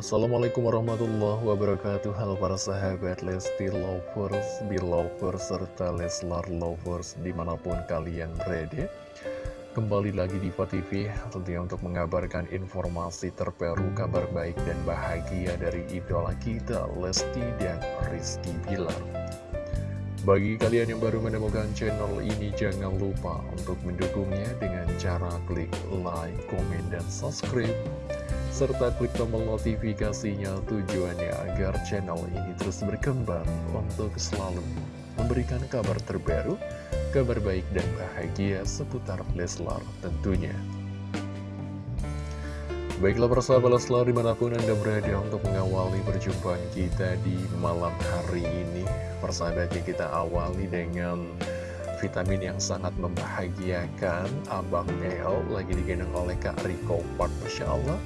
Assalamualaikum warahmatullahi wabarakatuh. Halo para sahabat Lesti Lovers, Belovers, serta Leslar Lovers di mana pun kalian berada. Kembali lagi di TV tentunya untuk mengabarkan informasi terbaru, kabar baik dan bahagia dari idola kita Lesti dan Rizky Bilar. Bagi kalian yang baru menemukan channel ini, jangan lupa untuk mendukungnya dengan cara klik like, komen, dan subscribe serta klik tombol notifikasinya tujuannya agar channel ini terus berkembang untuk selalu memberikan kabar terbaru, kabar baik dan bahagia seputar Leslar tentunya. Baiklah persahabat Leslar di mana pun Anda berada untuk mengawali perjumpaan kita di malam hari ini Persahabatnya kita awali dengan vitamin yang sangat membahagiakan Abang El lagi digendong oleh Kak Riko Park Masya Allah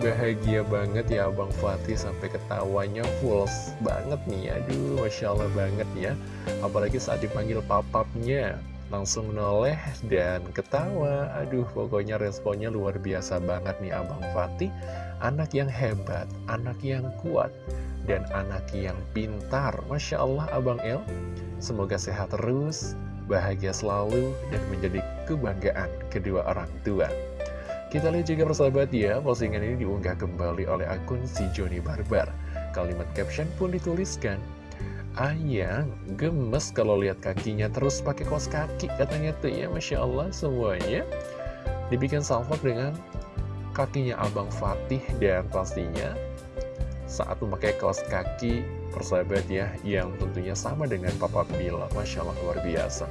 Bahagia banget ya Abang Fatih sampai ketawanya full banget nih. Aduh Masya Allah banget ya. Apalagi saat dipanggil papapnya Langsung menoleh dan ketawa. Aduh pokoknya responnya luar biasa banget nih Abang Fatih. Anak yang hebat, anak yang kuat Dan anak yang pintar. Masya Allah Abang El. Semoga sehat terus, bahagia selalu, dan menjadi kebanggaan kedua orang tua kita lihat juga persahabat ya, postingan ini diunggah kembali oleh akun si Joni Barbar. Kalimat caption pun dituliskan, Ayang gemes kalau lihat kakinya terus pakai kos kaki katanya tuh ya Masya Allah semuanya. Dibikin salvok dengan kakinya Abang Fatih dan pastinya saat memakai kaos kaki persahabat ya yang tentunya sama dengan Papa Bila. Masya Allah luar biasa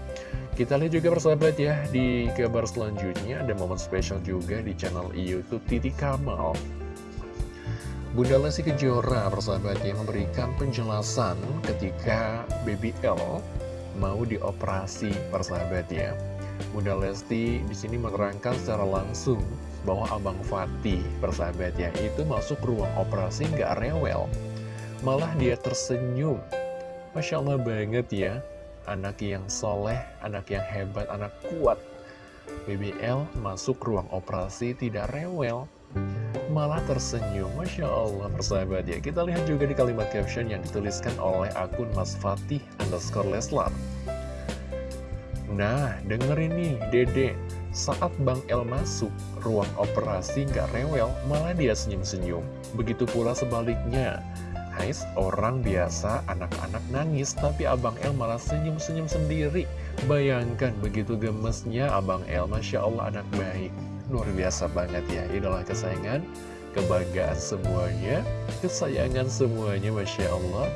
kita lihat juga persahabat ya, di kabar selanjutnya ada momen spesial juga di channel Youtube Titi Kamal. Bunda Lesti Kejora persahabat yang memberikan penjelasan ketika Baby L mau dioperasi persahabat ya. Bunda Lesti di sini menerangkan secara langsung bahwa Abang Fatih persahabat ya itu masuk ruang operasi nggak rewel. Malah dia tersenyum. Masya Allah banget ya anak yang soleh, anak yang hebat, anak kuat. BBL masuk ruang operasi tidak rewel, malah tersenyum. Masya Allah, persahabat ya. Kita lihat juga di kalimat caption yang dituliskan oleh akun Mas Fatih underscore Leslar. Nah, dengerin nih, Dede. Saat Bang El masuk ruang operasi nggak rewel, malah dia senyum-senyum. Begitu pula sebaliknya. Ais, orang biasa anak-anak nangis, tapi Abang El malah senyum-senyum sendiri. Bayangkan begitu gemesnya Abang El, Masya Allah anak baik. Luar biasa banget ya, idola kesayangan, kebanggaan semuanya, kesayangan semuanya, Masya Allah.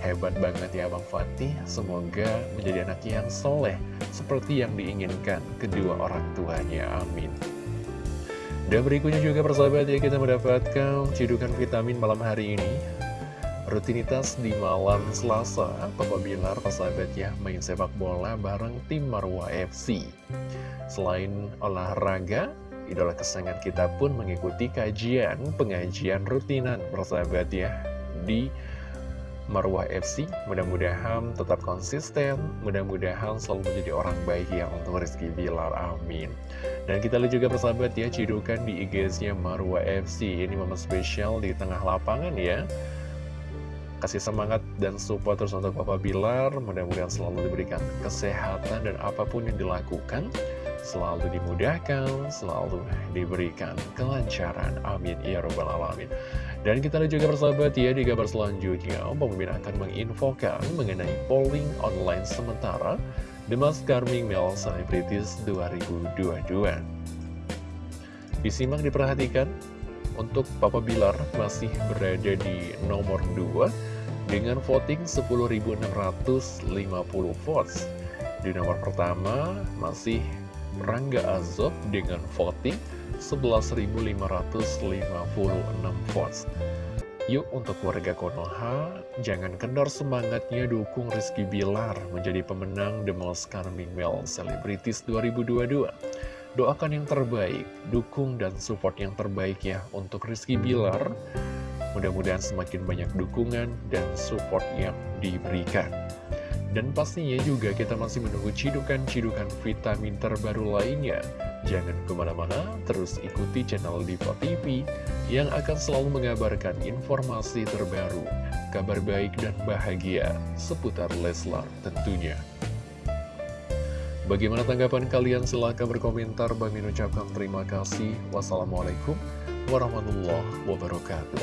Hebat banget ya Abang Fatih, semoga menjadi anak yang soleh, seperti yang diinginkan kedua orang tuanya, amin. Dan berikutnya juga persahabat ya kita mendapatkan cidukan vitamin malam hari ini Rutinitas di malam Selasa, Papa Bilar persahabat ya main sepak bola bareng tim Marwa FC. Selain olahraga, idola kesayangan kita pun mengikuti kajian pengajian rutinan persahabat ya di Marwah FC. Mudah-mudahan tetap konsisten, mudah-mudahan selalu menjadi orang baik ya untuk Rizky Bilar, amin. Dan kita lihat juga persahabat ya, cidukan di IG-nya Marwah FC. Ini momen spesial di tengah lapangan ya kasih semangat dan support terus untuk Papa Bilar mudah-mudahan selalu diberikan kesehatan dan apa pun yang dilakukan selalu dimudahkan, selalu diberikan kelancaran. Amin. Ya Rabbal Alamin. Dan kita lihat juga persahabat ya di kabar selanjutnya, pemimpin akan menginfokan mengenai polling online sementara The Most Charming Male Celebrities 2022. Disimak diperhatikan, untuk Papa Bilar masih berada di nomor 2 dengan voting 10.650 votes. Di nomor pertama masih Rangga Azob dengan voting 11.556 votes. Yuk untuk warga Konoha, jangan kendor semangatnya dukung Rizky Bilar menjadi pemenang The Most Charming Male Celebrities 2022. Doakan yang terbaik, dukung dan support yang terbaik ya untuk Rizky Bilar Mudah-mudahan semakin banyak dukungan dan support yang diberikan. Dan pastinya juga kita masih menunggu cidukan-cidukan vitamin terbaru lainnya Jangan ke mana-mana, terus ikuti channel Diva TV yang akan selalu mengabarkan informasi terbaru, kabar baik dan bahagia seputar Leslar tentunya. Bagaimana tanggapan kalian? Silahkan berkomentar. Bagi ucapkan terima kasih. Wassalamualaikum warahmatullahi wabarakatuh.